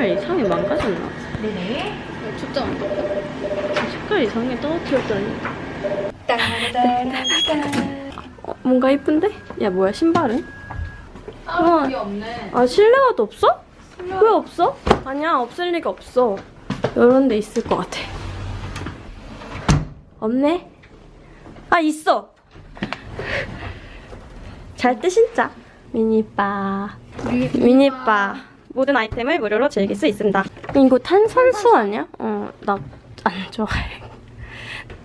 카메라 이상이 망가졌나? 네네. 초점 안 떴다. 색깔 이상하게 떨어뜨렸더니 어, 뭔가 이쁜데? 야 뭐야 신발은? 아, 그게 없네. 아 실내화도 없어? 왜 없어? 아니야 없을 리가 없어 이런 데 있을 것 같아 없네? 아 있어 잘 때 신자 미니바 미니바 모든 아이템을 무료로 즐길 수 있습니다 이거 탄산수 아니야? 어 나 안 좋아해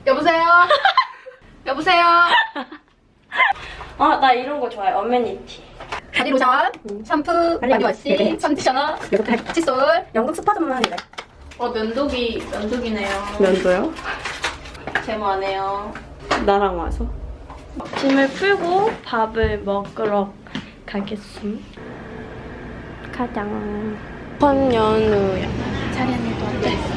여보세요? 여보세요? 아 나 이런 거 좋아해 amenity 바디 로션, 샴푸, 바디 바디워시, 네. 컨디셔너? 칫솔. 영국 스파 전문이래 어, 면도기, 면도기네요. 면도요? 제모 안 해요. 나랑 와서 짐을 풀고 밥을 먹으러 가겠음 가장 번 연우야 자리 안에도 앉아있어.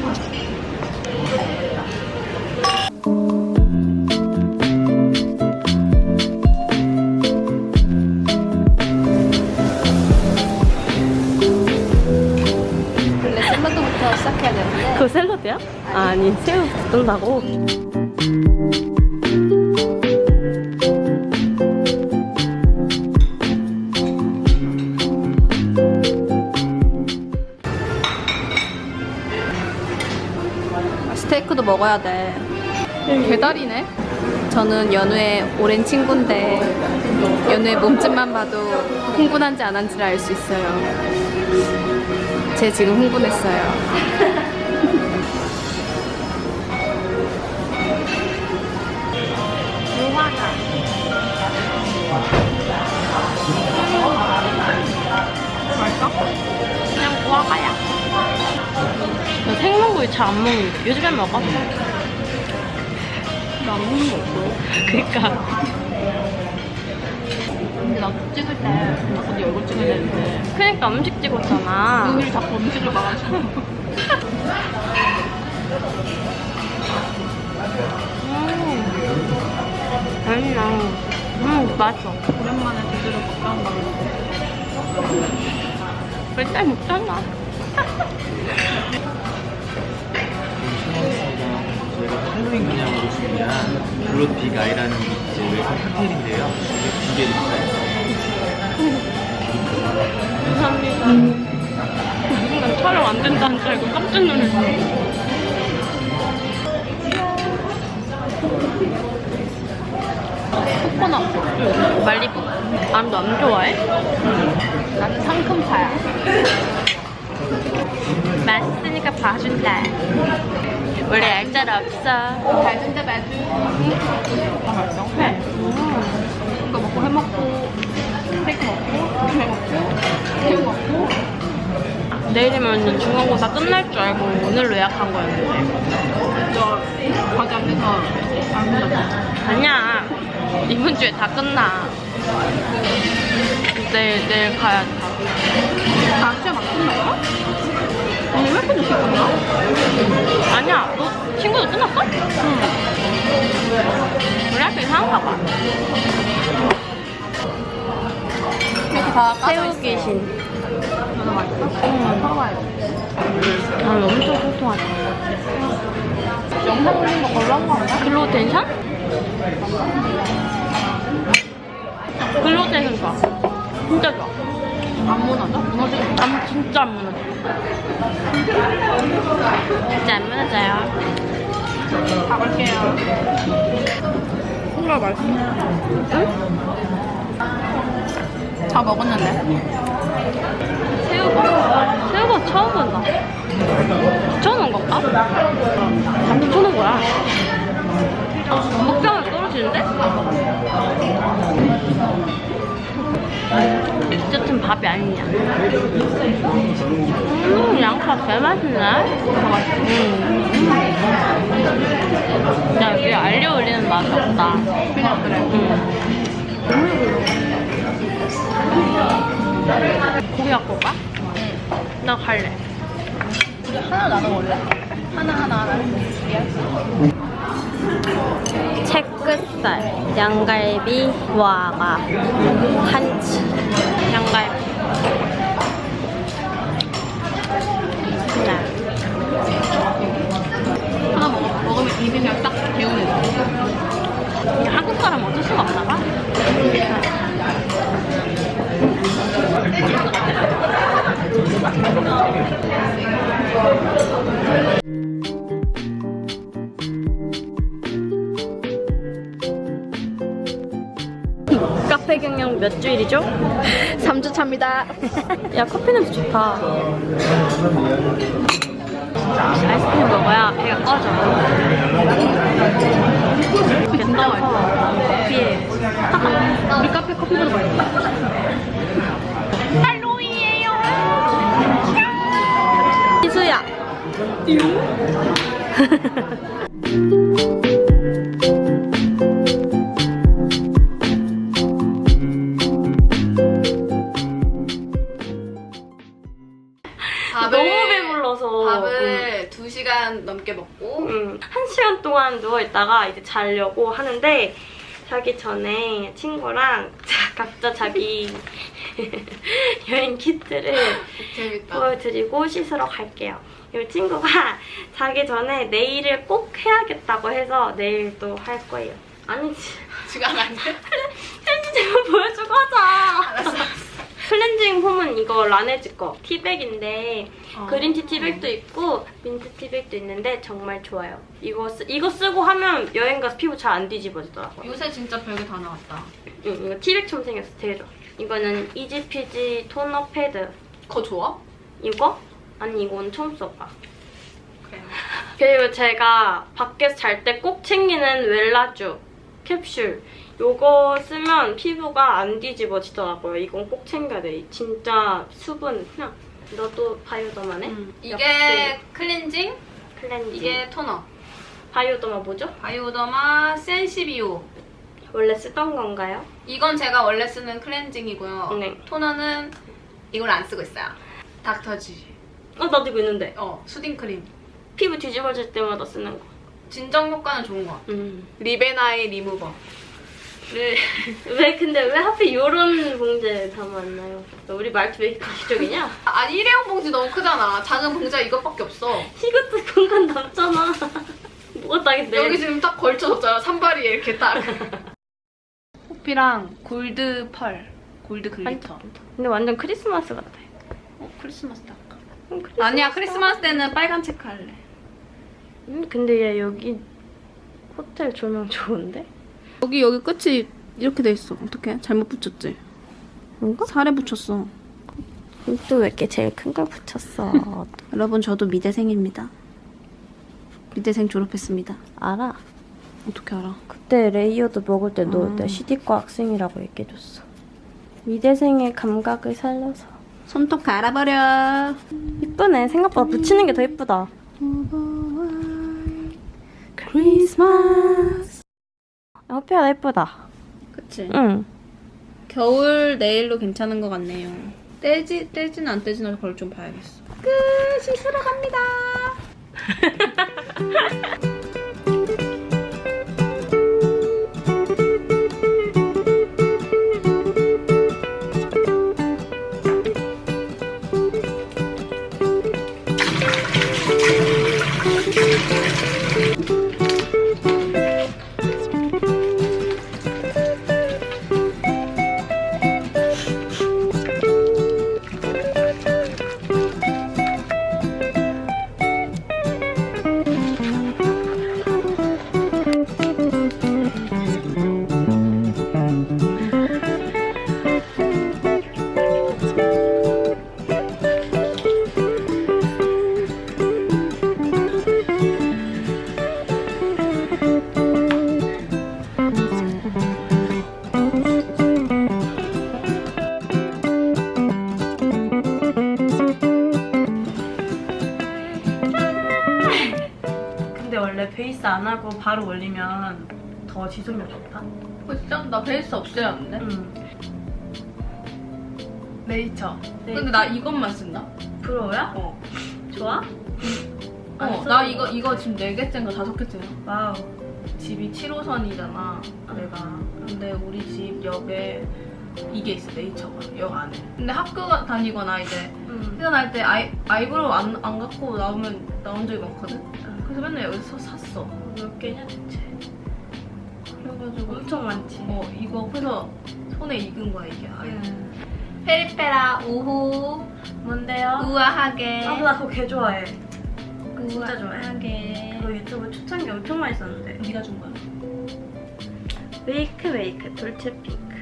시작해야 되는데. 그거 샐러드야? 아니 새우 뜯는다고 먹어야 돼. 배달이네. 저는 연우의 오랜 친구인데 연우의 몸집만 봐도 흥분한지 안 한지를 알 수 있어요. 제 지금 흥분했어요. 그냥 너 생선구이 잘안 먹는데 요즘엔 먹어? 나안 먹는 거 없어 그니까 근데 나 찍을 때 어디 얼굴 찍어야 되는데 그니까 음식 찍었잖아 눈을 자꾸 음식을 막아줘. 음. 맛있나. 음, 맛있어. 오랜만에 제대로 먹방 먹는데. 맨날 먹잖아. 저희가 할로윈 기념으로 준비한 블루 빅 아이라는 이제 외국 칵테일인데요. 이게 준비해드릴까요? 감사합니다. 난 촬영 안 된다는 줄 알고 깜짝 놀랐어. 코코넛. 응, 말리부. 아, 너안 좋아해? 나는 상큼파야. 맛있으니까 봐준다. 원래 알짤 없어. 달준데 말주 아, 맛있어? 네. 이거 먹고 해먹고, 스테이크 먹고, 회 먹고, 새우 먹고. 내일이면 중간고사 끝날 줄 알고 오늘로 예약한 거였는데. 저 과제 안 돼서 안 끝났어. 아니야. 이번 주에 다 끝나. 내일, 내일 가야 돼. 아, 시험 안 끝났어? 아니, 왜 이렇게 늦게 끝나? 아니야. 너 친구도 끝났어? 응. 우리 학교 이상한가 봐. 이렇게 다 새우. 귀신. 너무 맛있어? 응. 사와야지. 아, 엄청 통통하다. 영상 올린 거 걸로 한 거 아니야? 글로텐션? 글로텐션 좋아. 진짜 좋아. 안 무너져? 무너지게 안, 진짜 안 무너져. 진짜 안 무너져요. 가볼게요. 콩가 맛있어. 응? 다 먹었는데. 새우가? 새우가 처음 본다. 붙여놓은 건가? 다 붙여놓은 거야. 먹자마자 떨어지는데? 어쨌든 밥이 아니냐. 음, 양파 개 맛있네. 음. 야, 여기 알려 올리는 맛이 없다. 그냥 그래. 고기 갖고 올까? 나 갈래. 우리 하나 나눠 먹을래? 하나 하나 하나. 채끝살, 양갈비, 와가, 한치, 양갈비. 네. 하나 먹어. 먹으면 입이 그냥 딱. 이게 한국 사람 어쩔 수가 없나 봐. 몇 주일이죠? 3주 차입니다. 야 커피 냄새 좋다. 아이스크림 먹어야 배가 꺼져. 진짜 맛있어. 커피에 우리 카페 커피보다 맛있어. 희수야. 시간 동안 누워 있다가 이제 자려고 하는데 자기 전에 친구랑 자- 각자 자기 여행 키트를 재밌다. 보여드리고 씻으러 갈게요. 이 친구가 자기 전에 네일을 꼭 해야겠다고 해서 네일도 할 거예요. 아니지. 지금 안 돼? 클렌징 보여주고 하자. 클렌징 폼은 이거 라네즈 거 티백인데 어. 그린티 티백도 있고 민트 티백도 있는데 정말 좋아요. 이거 쓰, 이거 쓰고 하면 여행 가서 피부 잘 안 뒤집어지더라고요. 요새 진짜 별게 다 나왔다. 응, 이거 티백처럼 생겼어. 되게 좋아. 이거는 이지피지 토너 패드. 그거 좋아? 이거? 아니 이건 처음 써봐. 그래. 그리고 제가 밖에서 잘 때 꼭 챙기는 웰라쥬 캡슐. 요거 쓰면 피부가 안 뒤집어지더라고요. 이건 꼭 챙겨야 돼. 진짜 수분. 그냥 너도 Bioderma네? 음. 이게 역시. 클렌징, 클렌징. 이게 토너. Bioderma 뭐죠? Bioderma Sensibio. 원래 쓰던 건가요? 이건 제가 원래 쓰는 클렌징이고요. 네. 토너는 이걸 안 쓰고 있어요. 닥터지. 어, 나도 이거 있는데. 어, soothing 크림. 피부 뒤집어질 때마다 쓰는 거. 진정 효과는 좋은 것 같아. 음. 리베나이 리무버. 를 왜 근데 왜 하필 이런 봉지에 담았나요? 우리 말투 왜 이렇게 가식적이냐? 아니 일회용 봉지 너무 크잖아. 작은 봉지가 이것밖에 없어. 이것도 공간 남잖아. 뭐가 딱인데? 여기 지금 딱 걸쳐졌잖아. 산발이 이렇게 딱. 호피랑 gold pearl. Gold glitter. 근데 완전 크리스마스 같아. 어, 크리스마스 딱. 음, 크리스마스 아니야 크리스마스 때는 빨간 체크 할래. 음, 근데 얘 여기 호텔 조명 좋은데? 여기 여기 끝이 이렇게 돼 있어. 어떡해? 잘못 붙였지? 뭔가? 살에 붙였어. 또 왜 이렇게 제일 큰 걸 붙였어? 여러분 저도 미대생입니다. 미대생 졸업했습니다. 알아. 어떻게 알아? 그때 Layered 먹을 때너 음. 내 시디과 학생이라고 얘기해줬어. 미대생의 감각을 살려서. 손톱 갈아버려. 이쁘네. 생각보다 붙이는 게 더 이쁘다. 크리스마스. 호피가 예쁘다. 그치? 응. 겨울 네일로 괜찮은 것 같네요. 떼지, 떼지는 안 떼지는 그걸 좀 봐야겠어. 끝! 씻으러 갑니다. 안 하고 바로 올리면 더 지속력 좋다. 어, 진짜? 나 베이스 없애야 하는데? 응. 네이처. 네. 근데 나 이것만 쓴다? 프로야? 어. 좋아? 안 어, 나 이거, 이거 지금 4개째인가 5개째야. Wow. 집이 7호선이잖아, 내가. 근데 우리 집 옆에 이게 있어, 네이처가. 역 안에. 근데 학교 가- 다니거나 이제 응. 회사 다닐 때 아이, eyebrow 안, 안 갖고 나오면 나온 적이 많거든? 그래서 맨날 여기서 샀어. 몇 개냐 대체? 그래가지고 엄청 많지. 어 이거 그래서 손에 익은 거야 이게 아예. 응. 페리페라 우후 뭔데요? 우아하게 아, 나 그거 개 좋아해. 진짜 좋아해. 우아하게 그거 유튜브 초창기 엄청 많이 썼는데. 네가 준 거야? 메이크 메이크 돌체 핑크.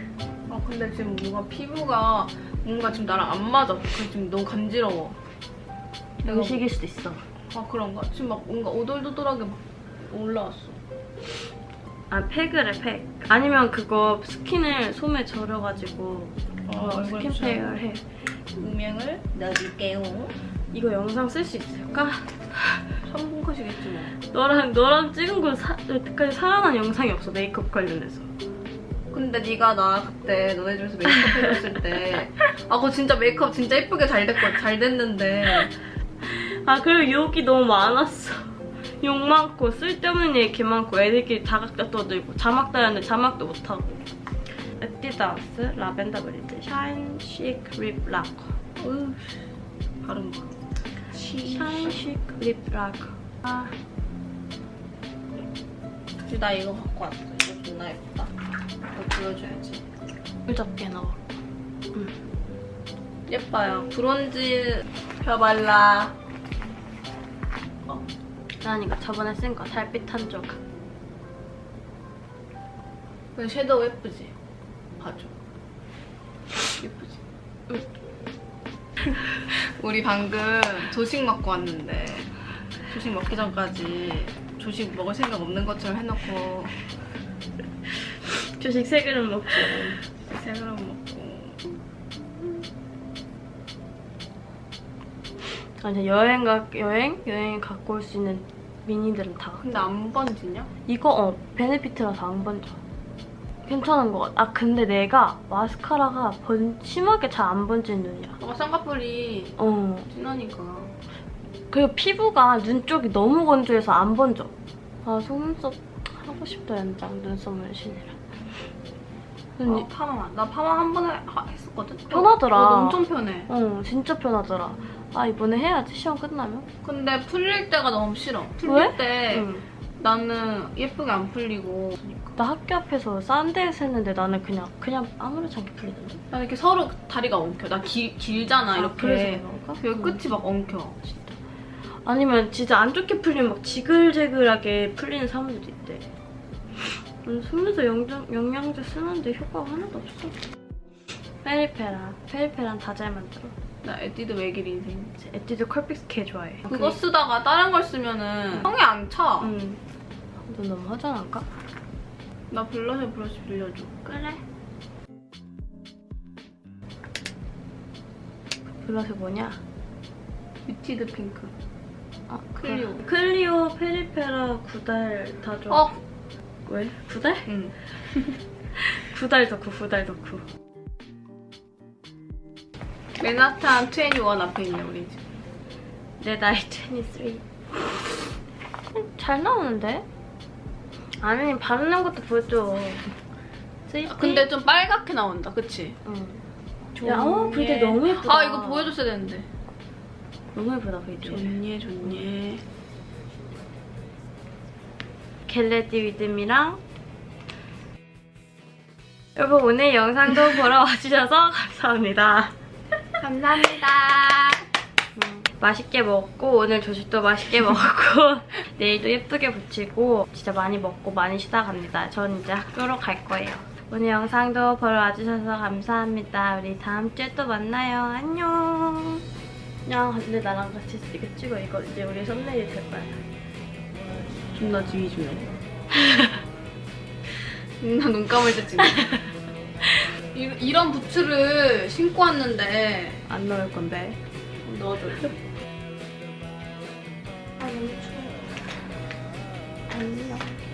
아 근데 지금 뭔가 피부가 뭔가 지금 나랑 안 맞아. 그래서 지금 너무 간지러워. 음식일 수도 있어. 아 그런가? 지금 막 뭔가 오돌도돌하게 막 올라왔어. 아 팩을 해 팩. 아니면 그거 스킨을 솜에 절여가지고 아, 어, 스킨 팩을 해. 음영을 넣어줄게요. 이거 영상 쓸 수 있을까? 3분 컷이겠지 뭐. 너랑 너랑 찍은 건 사, 여태까지 살아난 영상이 없어 메이크업 관련해서. 근데 네가 나 그때 너네 집에서 메이크업 해줬을 때 아 그거 진짜 메이크업 진짜 예쁘게 잘 됐거 잘 됐는데 아 그리고 욕이 너무 많았어. 욕 많고 쓸데없는 얘기 개 많고 애들끼리 다 각자 떠들고 자막 달았는데 자막도 못하고. 에뛰드하우스 Lavender Breeze Shine Chic Lip Lacquer. 어휴 발음 봐. Shine Chic Lip Lacquer. 아 나 이거 갖고 왔어. 이거 존나 예쁘다. 이거 보여줘야지. 무적게 넣어. 예뻐요. 브론즈 펴발라. 그러니까 저번에 쓴 거 달빛 한 조각. 그 섀도우 예쁘지? 봐줘. 예쁘지? 우리 방금 조식 먹고 왔는데 조식 먹기 전까지 조식 먹을 생각 없는 것처럼 해놓고 주식 세 그릇 먹고. 세 그릇 먹고 아니 여행 가 여행 여행 갖고 올 수 있는 미니들은 다. 근데 안 번지냐? 이거 어 베네피트라서 안 번져. 괜찮은 것 같아. 아 근데 내가 마스카라가 번 심하게 잘 안 번지는 눈이야. 너가 쌍꺼풀이 어. 진하니까 그리고 피부가 눈 쪽이 너무 건조해서 안 번져. 아 속눈썹 하고 싶다 연장 눈썹 문신이라. 눈이 어, 파마 나 파마 한 번에 하- 했었거든? 편하더라. 어, 엄청 편해 어 진짜 편하더라. 아 이번에 해야지 시험 끝나면. 근데 풀릴 때가 너무 싫어 풀릴 왜? 때 응. 나는 예쁘게 안 풀리고 나 학교 앞에서 싼 데에서 했는데 나는 그냥 그냥 아무렇지 않게 풀리던데. 나 이렇게 서로 다리가 엉켜 나 길, 길잖아 아, 이렇게? 여기 응. 끝이 막 엉켜 진짜. 아니면 진짜 안 좋게 풀리면 막 지글지글하게 풀리는 사람들도 있대. 음, 영양, 영양제 쓰는데 효과가 하나도 없어. 페리페라. 페리페란 다 잘 만들어. 나 에뛰드 외길 인생 제 에뛰드 Curl Fix 개 좋아해. 그거 쓰다가 다른 걸 쓰면은 성이 안 차 응. 너 너무 허전한가? 나 블러셔 브러쉬 빌려줘 그래. 블러셔 뭐냐? Muted Pink 아, 클리오. 그- 클리오, 페리페라, 구달 다 좋아. 어? 왜? 구달? 응 구달 덕후, 구달 덕후. 맨하탄 21 앞에 있네 우리 집 내 나이 23. 잘 나오는데? 아니, 바르는 것도 보여줘. 아, 근데 좀 빨갛게 나온다 그치? 응. 야, 어, 근데 너무 예쁘다. 아 이거 보여줬어야 되는데 너무 예쁘다, 그지? 좋네 좋네 Get Ready With Me랑 여러분 오늘 영상도 보러 와주셔서 감사합니다. 감사합니다 음, 맛있게 먹고 오늘 조식도 맛있게 먹고 네일도 예쁘게 붙이고 진짜 많이 먹고 많이 쉬다 갑니다. 전 이제 학교로 갈 거예요. 오늘 영상도 보러 와주셔서 감사합니다. 우리 다음 주에 또 만나요. 안녕. 야 근데 나랑 같이 이거 찍어 이거 이제 우리 썸네일 될 거야. 존나 지휘 중이야 나눈 감을 때 찍네 이, 이런 부츠를 신고 왔는데 안 넣을 건데. 넣어줘 아 너무 추워. 안녕.